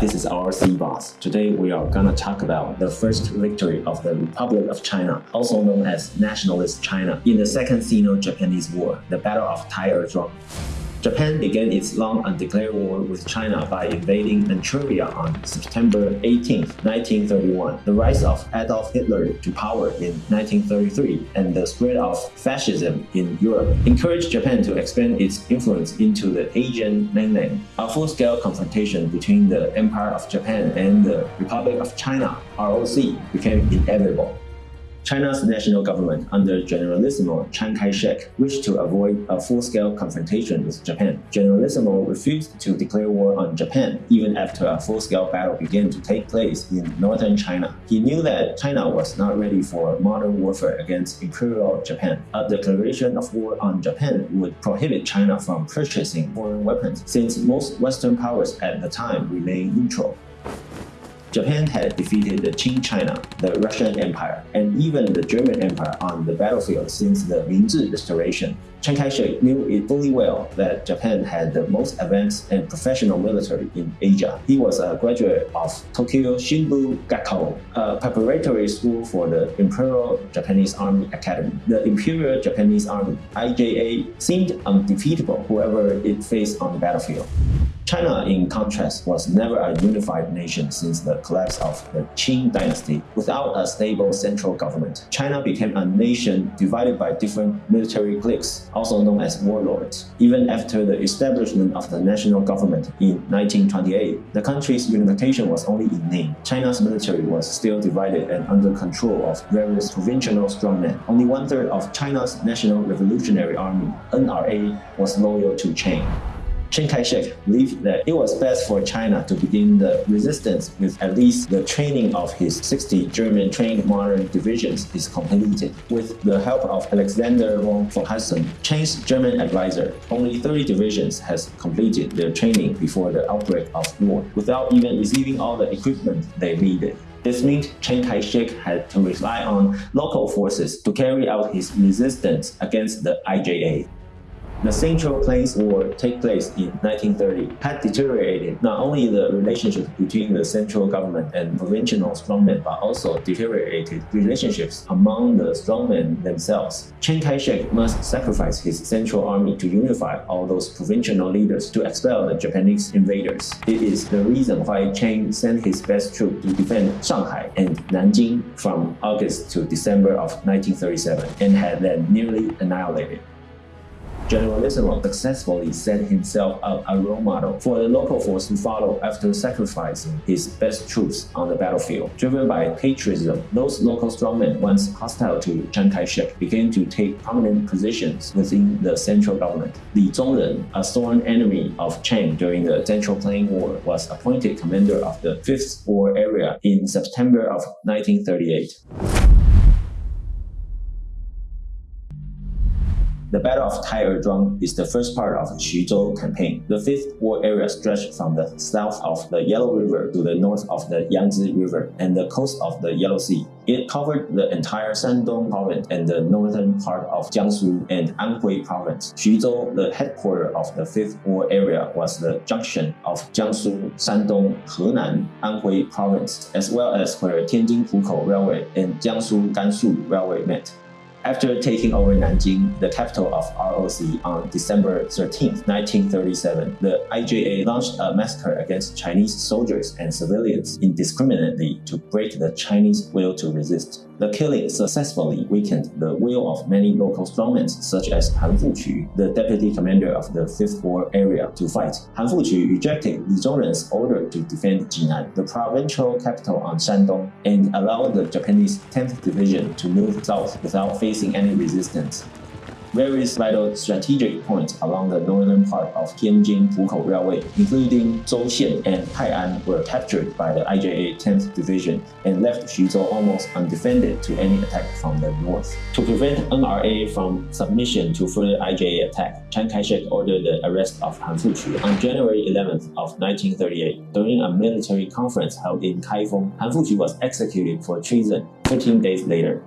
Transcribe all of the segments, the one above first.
this is our C Boss. Today we are gonna talk about the first victory of the Republic of China, also known as Nationalist China, in the Second Sino-Japanese War, the Battle of Tai'er Japan began its long undeclared war with China by invading Manchuria on September 18, 1931. The rise of Adolf Hitler to power in 1933 and the spread of fascism in Europe encouraged Japan to expand its influence into the Asian mainland. A full-scale confrontation between the Empire of Japan and the Republic of China, ROC, became inevitable. China's national government under Generalissimo Chiang Kai-shek wished to avoid a full-scale confrontation with Japan. Generalissimo refused to declare war on Japan even after a full-scale battle began to take place in northern China. He knew that China was not ready for modern warfare against Imperial Japan. A declaration of war on Japan would prohibit China from purchasing foreign weapons since most Western powers at the time remained neutral. Japan had defeated the Qing China, the Russian Empire, and even the German Empire on the battlefield since the Meiji Restoration. Chiang Kai-shek knew it fully well that Japan had the most advanced and professional military in Asia. He was a graduate of Tokyo Shinbu Gakko, a preparatory school for the Imperial Japanese Army Academy. The Imperial Japanese Army, IJA, seemed undefeatable whoever it faced on the battlefield. China, in contrast, was never a unified nation since the collapse of the Qing dynasty. Without a stable central government, China became a nation divided by different military cliques, also known as warlords. Even after the establishment of the national government in 1928, the country's unification was only in name. China's military was still divided and under control of various provincial strongmen. Only one-third of China's National Revolutionary Army, NRA, was loyal to Chiang. Chiang Kai-shek believed that it was best for China to begin the resistance with at least the training of his 60 German-trained modern divisions is completed. With the help of Alexander von Falkenhausen, Chiang's German advisor, only 30 divisions has completed their training before the outbreak of war, without even receiving all the equipment they needed. This meant Chiang Kai-shek had to rely on local forces to carry out his resistance against the IJA. The Central Plains War take place in 1930 had deteriorated not only the relationship between the central government and provincial strongmen, but also deteriorated relationships among the strongmen themselves. Chiang Kai-shek must sacrifice his central army to unify all those provincial leaders to expel the Japanese invaders. It is the reason why Chiang sent his best troops to defend Shanghai and Nanjing from August to December of 1937 and had them nearly annihilated. Generalissimo successfully set himself up a role model for the local force to follow after sacrificing his best troops on the battlefield. Driven by patriotism, those local strongmen once hostile to Chiang Kai-shek began to take prominent positions within the central government. Li Zongren, a sworn enemy of Chiang during the Central Plain War, was appointed commander of the 5th War Area in September of 1938. The Battle of Taiyuezhuang is the first part of the Xuzhou campaign. The fifth war area stretched from the south of the Yellow River to the north of the Yangtze River and the coast of the Yellow Sea. It covered the entire Shandong province and the northern part of Jiangsu and Anhui province. Xuzhou, the headquarters of the fifth war area, was the junction of Jiangsu, Shandong, Henan, Anhui province, as well as where Tianjin-Pukou Railway and Jiangsu-Gansu Railway met. After taking over Nanjing, the capital of ROC, on December 13, 1937, the IJA launched a massacre against Chinese soldiers and civilians indiscriminately to break the Chinese will to resist. The killing successfully weakened the will of many local strongmen such as Han Fuqu, the deputy commander of the 5th War area, to fight. Han Fuqu rejected Li Zongren's order to defend Jinan, the provincial capital on Shandong, and allowed the Japanese 10th Division to move south without facing any resistance. Various vital strategic points along the northern part of Tianjin-Pukou Railway, including Zhouxian and Tai'an, were captured by the IJA 10th Division and left Xuzhou almost undefended to any attack from the north. To prevent NRA from submission to further IJA attack, Chiang Kai-shek ordered the arrest of Han Fuqu on January 11th of 1938. During a military conference held in Kaifeng, Han Fuqu was executed for treason 13 days later.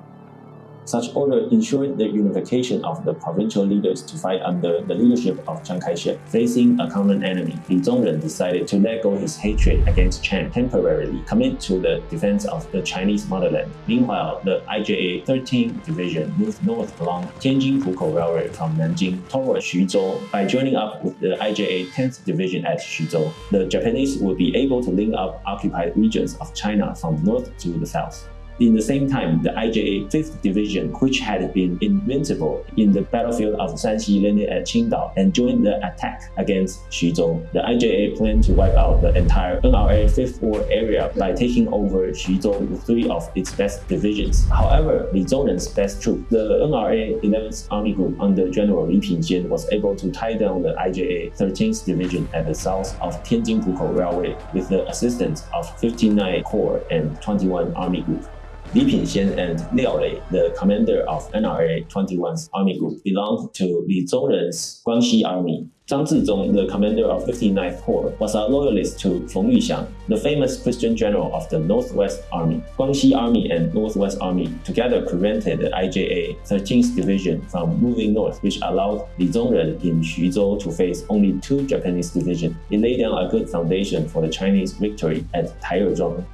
Such order ensured the unification of the provincial leaders to fight under the leadership of Chiang Kai-shek. Facing a common enemy, Li Zongren decided to let go his hatred against Chiang temporarily, commit to the defense of the Chinese motherland. Meanwhile, the IJA 13th Division moved north along Tianjin-Pukou Railway from Nanjing toward Xuzhou. By joining up with the IJA 10th Division at Xuzhou, the Japanese would be able to link up occupied regions of China from north to the south. In the same time, the IJA 5th Division, which had been invincible in the battlefield of Shanxi, landed at Qingdao and joined the attack against Xuzhou. The IJA planned to wipe out the entire NRA 5th War area by taking over Xuzhou with three of its best divisions. However, Li Zongren's best troop, the NRA 11th Army Group under General Li Pingxian, was able to tie down the IJA 13th Division at the south of Tianjin-Pukou Railway with the assistance of 59 Corps and 21 Army Group. Li Pingxian and Liao Lei, the commander of NRA 21st Army Group, belonged to Li Zongren's Guangxi Army. Zhang Zizhong, the commander of 59th Corps, was a loyalist to Feng Yuxiang, the famous Christian general of the Northwest Army. Guangxi Army and Northwest Army together prevented the IJA 13th Division from moving north, which allowed Li Zongren in Xuzhou to face only two Japanese divisions. It laid down a good foundation for the Chinese victory at Taiyuezhuang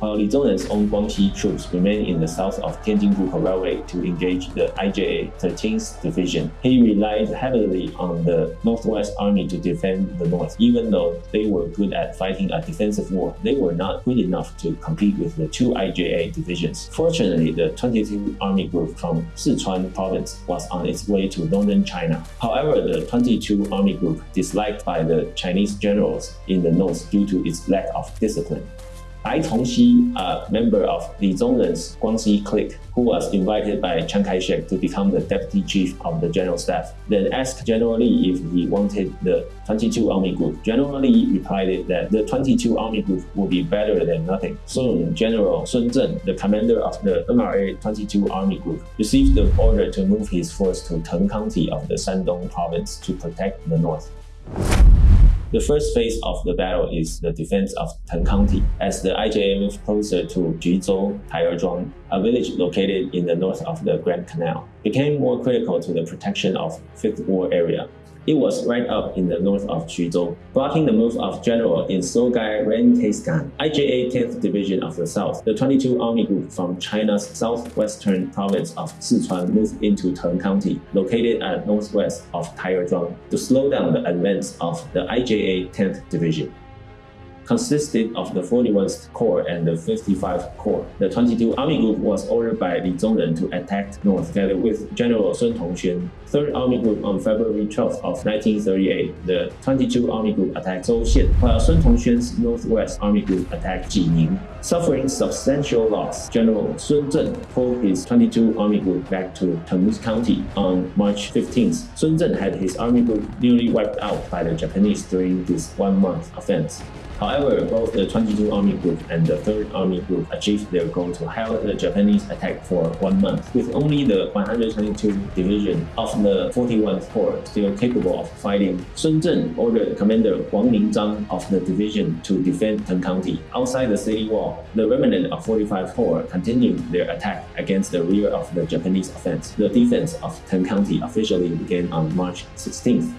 while Li Zongren's own Guangxi troops remained in the south of Tianjin-Pukou Railway to engage the IJA 13th Division. He relied heavily on the Northwest Army to defend the north. Even though they were good at fighting a defensive war, they were not good enough to compete with the two IJA divisions. Fortunately, the 22 Army Group from Sichuan province was on its way to northern China. However, the 22 Army Group disliked by the Chinese generals in the north due to its lack of discipline. Bai Chongxi, a member of Li Zongren's Guangxi clique, who was invited by Chiang Kai-shek to become the deputy chief of the general staff, then asked General Li if he wanted the 22 Army Group. General Li replied that the 22 Army Group would be better than nothing. Soon, General Sun Zhen, the commander of the NRA 22 Army Group, received the order to move his force to Teng County of the Shandong province to protect the north. The first phase of the battle is the defense of Teng County, as the IJA moved closer to Xuzhou, Taiyuezhuang, a village located in the north of the Grand Canal, became more critical to the protection of Fifth War area. It was right up in the north of Xuzhou, blocking the move of General Isogai Rensuke, IJA 10th Division of the South. The 22 Army Group from China's southwestern province of Sichuan moved into Teng County, located at northwest of Taiyuezhuang, to slow down the advance of the IJA 10th Division consisted of the 41st Corps and the 55th Corps. The 22 Army Group was ordered by Li Zongren to attack north together with General Sun Tongxuan. 3rd Army Group on February 12 of 1938, the 22 Army Group attacked Zhouxian, while Sun Tongxuan's Northwest Army Group attacked Jining. Suffering substantial loss, General Sun Zhen pulled his 22 Army Group back to Tengmus County on March 15th. Sun Zhen had his army group nearly wiped out by the Japanese during this one-month offense. However, both the 22 Army Group and the 3rd Army Group achieved their goal to halt the Japanese attack for one month, with only the 122 Division of the 41th Corps still capable of fighting. Sun Zhen ordered Commander Wang Mingzhang of the division to defend Teng County. Outside the city wall, the remnant of 45 Corps continued their attack against the rear of the Japanese offense. The defense of Teng County officially began on March 16th.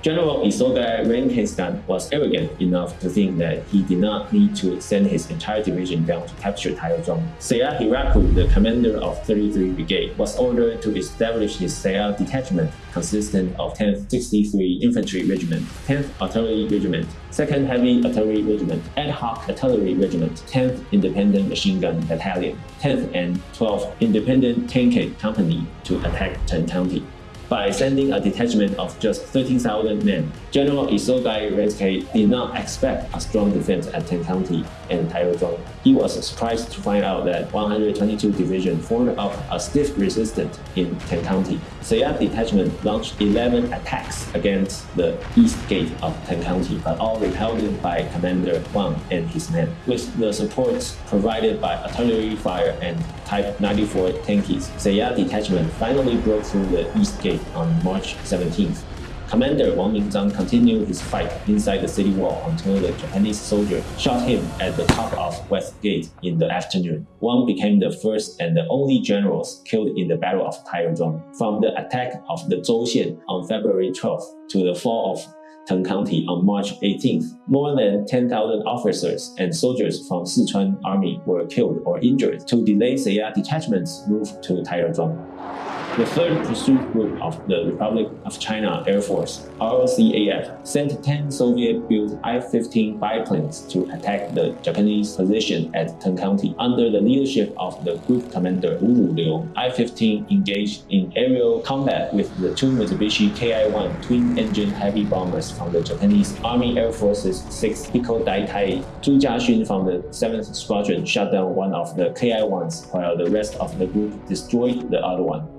General Isogai Rensuke was arrogant enough to think that he did not need to send his entire division down to capture Taiyuezhuang. Seiya Hiraku, the commander of 33 Brigade, was ordered to establish his Seiya detachment consisting of 10th 63 Infantry Regiment, 10th Artillery Regiment, 2nd Heavy Artillery Regiment, Ad Hoc Artillery Regiment, 10th Independent Machine Gun Battalion, 10th and 12th Independent Tank Company to attack Teng County by sending a detachment of just 13,000 men. General Isogai Rensuke did not expect a strong defense at Teng County and Taiyuezhuang. He was surprised to find out that 122 Division formed up a stiff resistance in Teng County. Seiya Detachment launched 11 attacks against the east gate of Teng County, but all repelled by Commander Wang and his men. With the support provided by artillery fire and Type 94 tankies, Seiya Detachment finally broke through the east gate on March 17th. Commander Wang Mingzhang continued his fight inside the city wall until the Japanese soldier shot him at the top of West Gate in the afternoon. Wang became the first and the only generals killed in the Battle of Taiyuan. From the attack of the Zhouxian on February 12th to the fall of Teng County on March 18th, more than 10,000 officers and soldiers from Sichuan Army were killed or injured to delay Seiya detachments' move to Taiyuan. The 3rd Pursuit Group of the Republic of China Air Force, ROCAF, sent 10 Soviet-built I-15 biplanes to attack the Japanese position at Teng County. Under the leadership of the group commander Wu Liu, I-15 engaged in aerial combat with the two Mitsubishi Ki-1 twin-engine heavy bombers from the Japanese Army Air Force's 6th Hiko Daitai. Zhu Jiaxun from the 7th Squadron shot down one of the Ki-1s while the rest of the group destroyed the other one.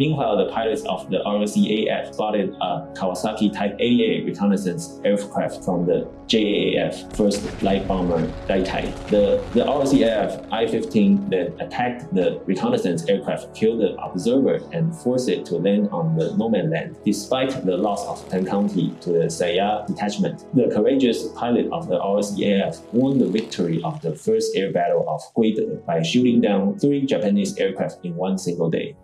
Meanwhile, the pilots of the ROCAF spotted a Kawasaki Type 88 reconnaissance aircraft from the JAAF first light bomber Daitai. The, the ROCAF I-15 then attacked the reconnaissance aircraft, killed the observer, and forced it to land on the no man land. Despite the loss of Teng County to the Seiya detachment, the courageous pilot of the ROCAF won the victory of the first air battle of Guide by shooting down three Japanese aircraft in one single day.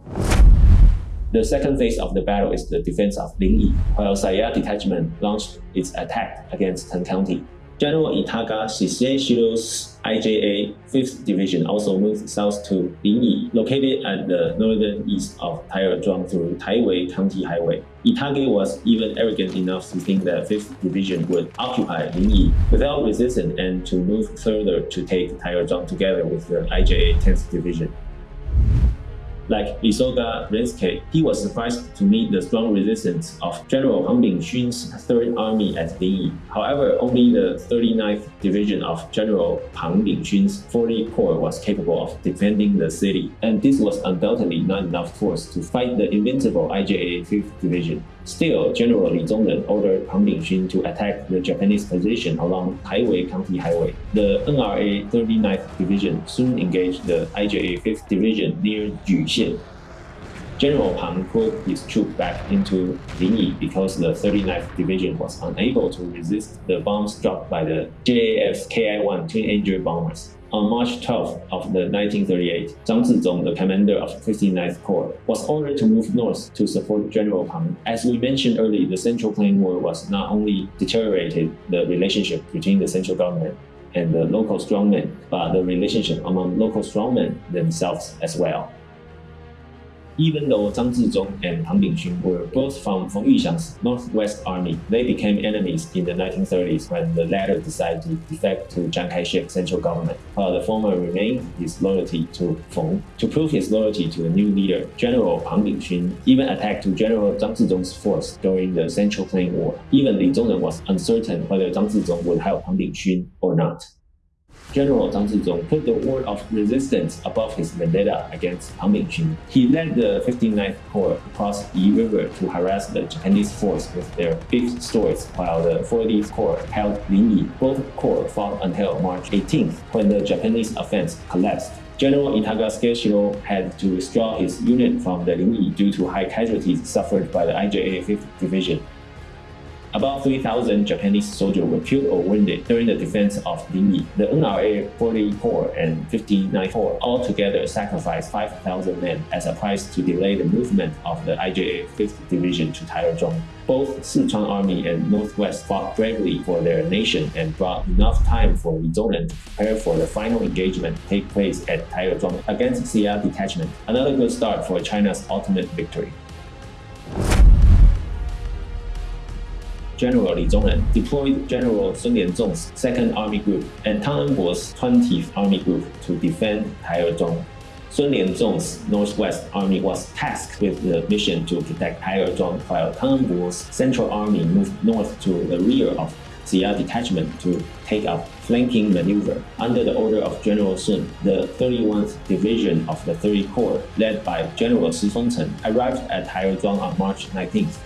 The second phase of the battle is the defense of Lingyi, while Seiya Detachment launched its attack against Teng County. General Itaga Seishiro's IJA 5th Division also moved south to Lingyi, located at the northern east of Taiyuan through Taiwei County Highway. Itage was even arrogant enough to think that 5th Division would occupy Lingyi without resistance and to move further to take Taiyuan together with the IJA 10th Division. Like Isogai Rensuke, he was surprised to meet the strong resistance of General Pang Bingxun's 3rd Army at Lingyi. However, only the 39th Division of General Pang Bingxun's 40 Corps was capable of defending the city, and this was undoubtedly not enough force to fight the invincible IJA 5th Division. Still, General Li Zongren ordered Pang Bingxun to attack the Japanese position along Taiwei County Highway. The NRA 39th Division soon engaged the IJA 5th Division near Juxian. General Pang put his troops back into Lingyi because the 39th Division was unable to resist the bombs dropped by the JAF's Ki-1 twin-engine bombers. On March 12th of the 1938, Zhang Zizhong, the commander of 59th Corps, was ordered to move north to support General Pang. As we mentioned earlier, the Central Plain War was not only deteriorated the relationship between the central government and the local strongmen, but the relationship among local strongmen themselves as well. Even though Zhang Zizhong and Pang Bingxun were both from Feng Yuxiang's Northwest Army, they became enemies in the 1930s when the latter decided to defect to Chiang Kai-shek's central government, while the former remained his loyalty to Feng. To prove his loyalty to the new leader, General Pang Bingxun even attacked to General Zhang Zizhong's force during the Central Plain War. Even Li Zongren was uncertain whether Zhang Zizhong would help Pang Bingxun or not. General Zhang Zizhong put the war of resistance above his vendetta against Pang Bingxun. He led the 59th Corps across Yi River to harass the Japanese force with their big swords, while the 40th Corps held Lingyi. Both corps fought until March 18th, when the Japanese offense collapsed. General Itaga Seishiro had to withdraw his unit from the Lingyi due to high casualties suffered by the IJA 5th Division. About 3,000 Japanese soldiers were killed or wounded during the defense of Lingyi. The NRA 40 Corps and 59 Corps altogether sacrificed 5,000 men as a price to delay the movement of the IJA 5th Division to Taiyuan. Both Sichuan Army and Northwest fought bravely for their nation and brought enough time for Li to prepare for the final engagement to take place at Taiyuan against Seiya Detachment. Another good start for China's ultimate victory. General Li Zongren deployed General Sun Lianzhong's 2nd Army Group and Tang Enbo's 20th Army Group to defend Taiyuan. Sun Lianzhong's Northwest Army was tasked with the mission to protect Taiyuan while Tang Enbo's Central Army moved north to the rear of Seiya Detachment to take up flanking maneuver. Under the order of General Sun, the 31st Division of the 30 Corps, led by General Chi Fengcheng, arrived at Taiyuan on March 19th.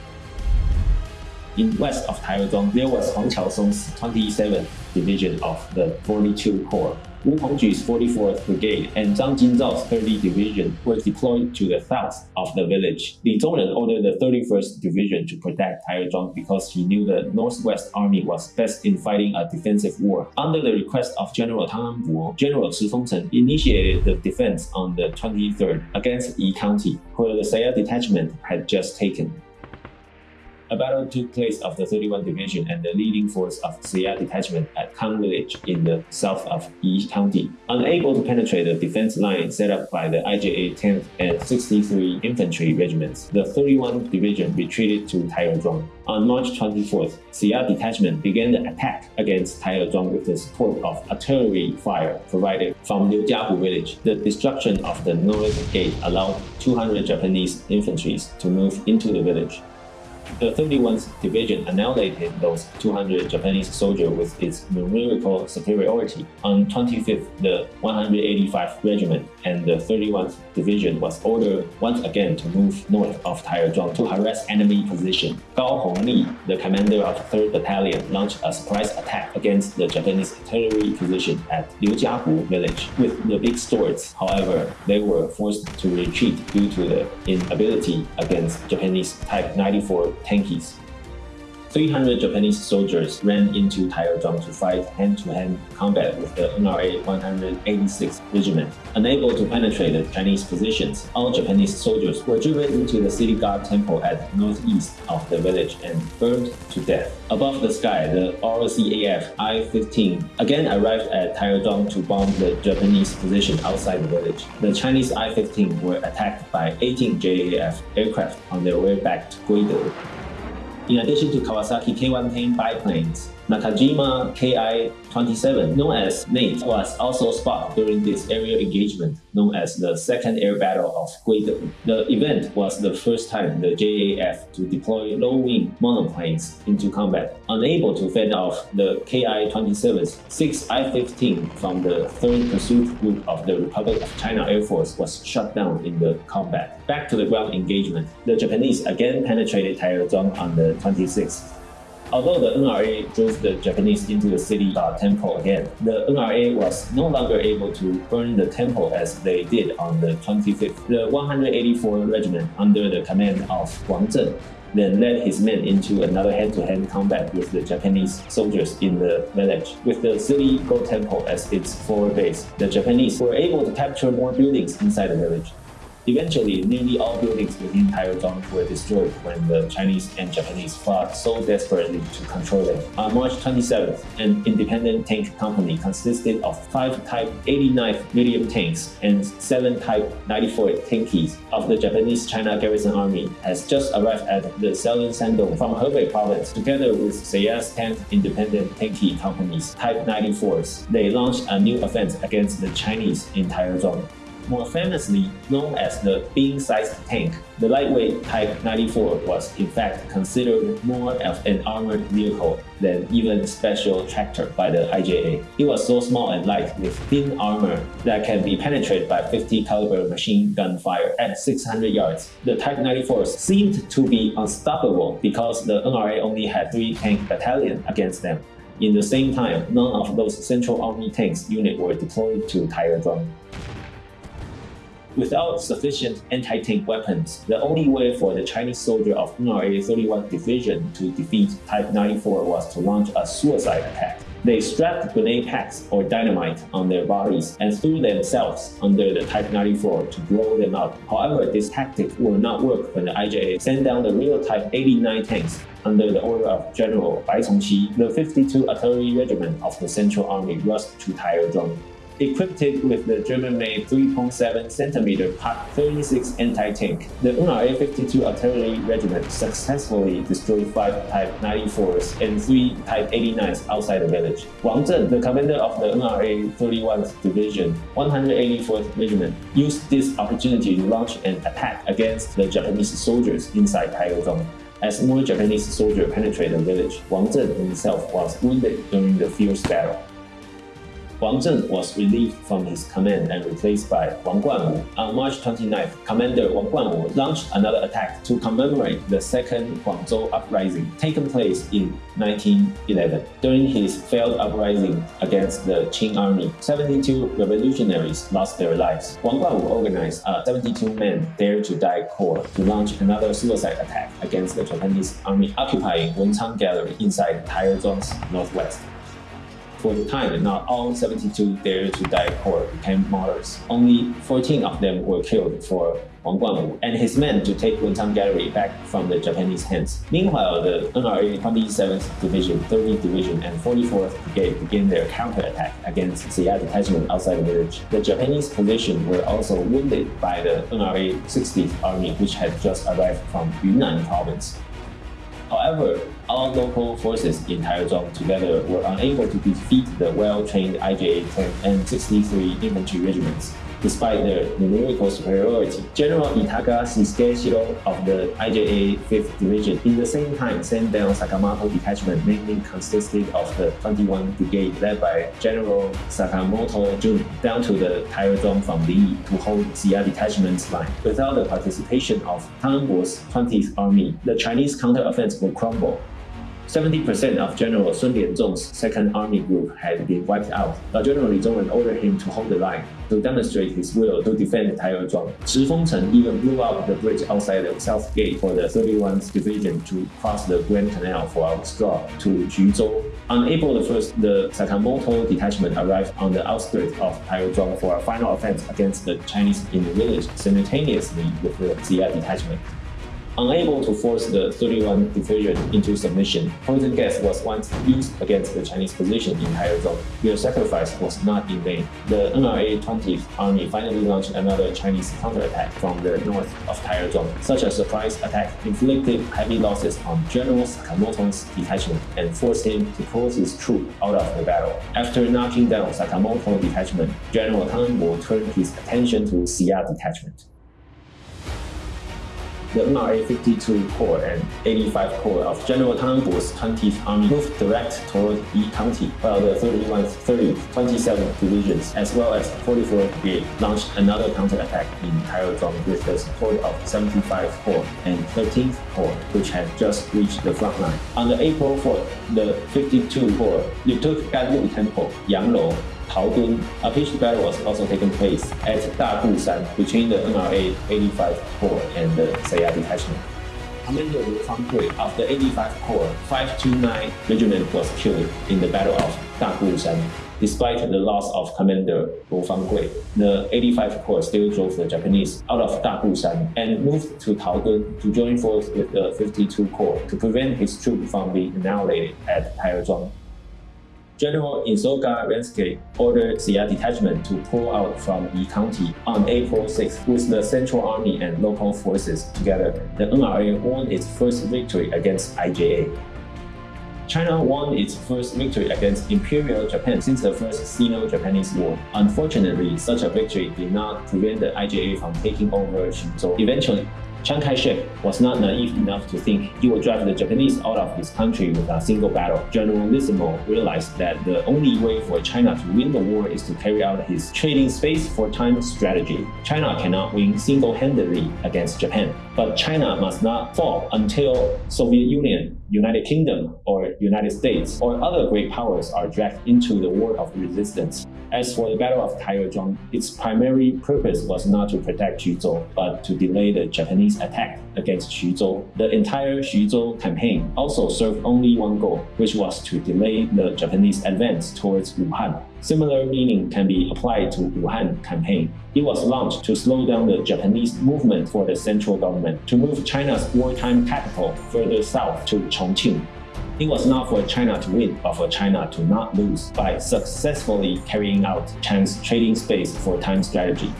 In west of Taiyuazhuang, there was Huang Qiaosong's 27th Division of the 42 Corps. Wu Hongju's 44th Brigade and Zhang Jinzhao's 30th Division were deployed to the south of the village. Li Zongren ordered the 31st Division to protect Taiyuazhuang because he knew the Northwest Army was best in fighting a defensive war. Under the request of General Tang Enbo, General Chi Fengcheng initiated the defense on the 23rd against Yi County, where the Seiya detachment had just taken. A battle took place of the 31 Division and the leading force of Seiya Detachment at Kang Village in the south of Yi County. Unable to penetrate the defense line set up by the IJA 10th and 63 Infantry Regiments, the 31 Division retreated to Taiyuazhuang. On March 24th, Seiya Detachment began the attack against Taiyuazhuang with the support of artillery fire provided from Liujiahu village. The destruction of the north gate allowed 200 Japanese infantry to move into the village. The 31st Division annihilated those 200 Japanese soldiers with its numerical superiority. On 25th, the 185th Regiment and the 31st Division was ordered once again to move north of Taiyuazhuang to harass enemy position. Gao Hongli, the commander of 3rd Battalion, launched a surprise attack against the Japanese artillery position at Liujiahu village with the big swords. However, they were forced to retreat due to the inability against Japanese Type 94 tankies. 300 Japanese soldiers ran into Taiyodong to fight hand-to-hand -hand combat with the NRA 186th Regiment. Unable to penetrate the Chinese positions, all Japanese soldiers were driven into the city guard temple at northeast of the village and burned to death. Above the sky, the RCAF I-15 again arrived at Taiyodong to bomb the Japanese position outside the village. The Chinese I-15 were attacked by 18 JAF aircraft on their way back to Guide. In addition to Kawasaki Ki-10 biplanes, Nakajima Ki-27, known as Nate, was also spotted during this aerial engagement, known as the Second Air Battle of Guidong. The event was the first time the JAF to deploy low-wing monoplanes into combat. Unable to fend off the Ki-27's 6 I-15 from the 3rd Pursuit Group of the Republic of China Air Force was shot down in the combat. Back to the ground engagement, the Japanese again penetrated Taiyuazhuang on the 26th. Although the NRA drove the Japanese into the city uh, temple again, the NRA was no longer able to burn the temple as they did on the 25th. The 184 Regiment, under the command of Wang Zhen, then led his men into another hand-to-hand -hand combat with the Japanese soldiers in the village. With the city Go Temple as its forward base, the Japanese were able to capture more buildings inside the village. Eventually, nearly all buildings within Taiyuazhuang were destroyed when the Chinese and Japanese fought so desperately to control them. On March 27th, an independent tank company consisted of five Type 89 medium tanks and seven Type 94 tankies of the Japanese China Garrison Army has just arrived at the southern Shandong from Hebei province. Together with Seiya's 10th independent tanky companies, Type 94s, they launched a new offense against the Chinese in Taiyuazhuang more famously known as the bean-sized tank. The lightweight Type 94 was in fact considered more of an armored vehicle than even special tractor by the IJA. It was so small and light with thin armor that can be penetrated by 50 caliber machine gun fire at 600 yards. The Type 94s seemed to be unstoppable because the NRA only had three tank battalions against them. In the same time, none of those Central Army tanks units were deployed to Taiyuazhuang. Without sufficient anti-tank weapons, the only way for the Chinese soldier of NRA 31 Division to defeat Type 94 was to launch a suicide attack. They strapped grenade packs or dynamite on their bodies and threw themselves under the Type 94 to blow them up. However, this tactic will not work when the IJA sent down the real Type 89 tanks under the order of General Bai Chongxi. The 52 Artillery Regiment of the Central Army rushed to Taiyuazhuang equipped with the German-made 3.7 cm Pak 36 anti-tank. The NRA 52 Artillery Regiment successfully destroyed 5 Type 94s and 3 Type 89s outside the village. Wang Zhen, the commander of the NRA 31st Division, 184th Regiment, used this opportunity to launch an attack against the Japanese soldiers inside Taiyuazhuang. As more Japanese soldiers penetrated the village, Wang Zhen himself was wounded during the fierce battle. Wang Zhen was relieved from his command and replaced by Wang Guanwu. On March 29th, Commander Wang Guanwu launched another attack to commemorate the Second Guangzhou Uprising taken place in 1911. During his failed uprising against the Qing army, 72 revolutionaries lost their lives. Wang Guanwu organized a 72-man Dare to Die Corps to launch another suicide attack against the Japanese army occupying Wenchang Gallery inside Taiyuezhuang's northwest. For the time, not all 72 Dare to Die Corps became martyrs. Only 14 of them were killed for Wang Guanwu and his men to take Wenchang Gallery back from the Japanese hands. Meanwhile, the NRA 27th Division, 30th Division, and 44th Brigade began their counterattack against Xia detachment outside the village. The Japanese position were also wounded by the NRA 60th Army, which had just arrived from Yunnan province. However, all local forces in Taiyuezhuang together were unable to defeat the well-trained IJA 10 and 63 infantry regiments despite their numerical superiority. General Itaga Seishiro of the IJA 5th Division in the same time sent down Sakamoto detachment mainly consisted of the 21 Brigade led by General Sakamoto Jun down to the Taiyuezhuang from Li to hold Xia detachment's line. Without the participation of Tang Enbo's 20th Army, the Chinese counteroffensive would crumble. 70% of General Sun Lianzhong's second army group had been wiped out, but General Li Zongren ordered him to hold the line to demonstrate his will to defend Taiyuezhuang. Chi Fengcheng even blew up the bridge outside the south gate for the 31st Division to cross the Grand Canal for a straw to Xuzhou. On April 1st, the Sakamoto detachment arrived on the outskirts of Taiyuezhuang for a final offense against the Chinese in the village simultaneously with the Xia detachment. Unable to force the 31 Division into submission, poison gas was once used against the Chinese position in Taiyuezhuang. Their sacrifice was not in vain. The NRA 20th Army finally launched another Chinese counterattack from the north of Taiyuezhuang. Such a surprise attack inflicted heavy losses on General Sakamoto's detachment and forced him to pull his troops out of the battle. After knocking down Sakamoto detachment, General Tang Enbo turned his attention to Xia detachment the NRA 52 Corps and 85 Corps of General Tang Enbo's 20th Army moved direct toward Yi County, while the 31st, 30th, 27th Divisions, as well as 44th Brigade, launched another counterattack in Taiyuezhuang with the support of 75 Corps and 13th Corps, which had just reached the front line. On the April 4th, the 52 Corps retook Ganlu Temple, Yanglou, Taodun, a pitched battle was also taking place at Dagusan between the NRA 85 Corps and the Xia detachment. Commander Wu Fangui of the 85 Corps 529 Regiment was killed in the Battle of Dagusan. Despite the loss of Commander Wu Fangui, the 85 Corps still drove the Japanese out of Dagusan and moved to Taodun to join force with the 52 Corps to prevent his troops from being annihilated at Taiyuezhuang. General Isogai Rensuke ordered Xia detachment to pull out from Yi County on April 6 with the Central Army and local forces together. The NRA won its first victory against IJA. China won its first victory against Imperial Japan since the First Sino-Japanese War. Unfortunately, such a victory did not prevent the IJA from taking over Xuzhou. Eventually, Chiang Kai-shek was not naive enough to think he would drive the Japanese out of his country with a single battle. Generalissimo realized that the only way for China to win the war is to carry out his trading space for time strategy. China cannot win single-handedly against Japan, but China must not fall until Soviet Union United Kingdom or United States or other great powers are dragged into the war of resistance. As for the Battle of Taiyuezhuang, its primary purpose was not to protect Xuzhou, but to delay the Japanese attack against Xuzhou. The entire Xuzhou campaign also served only one goal, which was to delay the Japanese advance towards Wuhan. Similar meaning can be applied to Wuhan campaign. It was launched to slow down the Japanese movement for the central government to move China's wartime capital further south to Chongqing. It was not for China to win, but for China to not lose by successfully carrying out China's trading space for time strategy.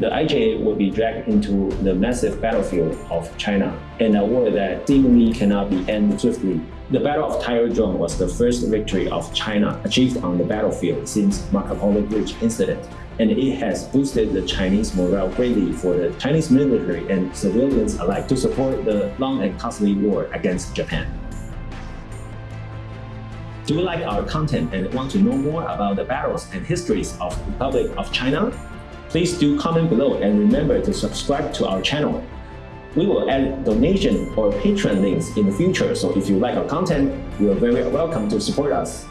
The IJA will be dragged into the massive battlefield of China, in a war that seemingly cannot be ended swiftly. The Battle of Taiyuezhuang was the first victory of China achieved on the battlefield since Marco Polo Bridge incident, and it has boosted the Chinese morale greatly for the Chinese military and civilians alike to support the long and costly war against Japan. Do you like our content and want to know more about the battles and histories of Republic of China? Please do comment below and remember to subscribe to our channel. We will add donation or Patreon links in the future, so if you like our content, you are very welcome to support us.